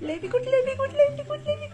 Lady good, lady good, lady good, lady good.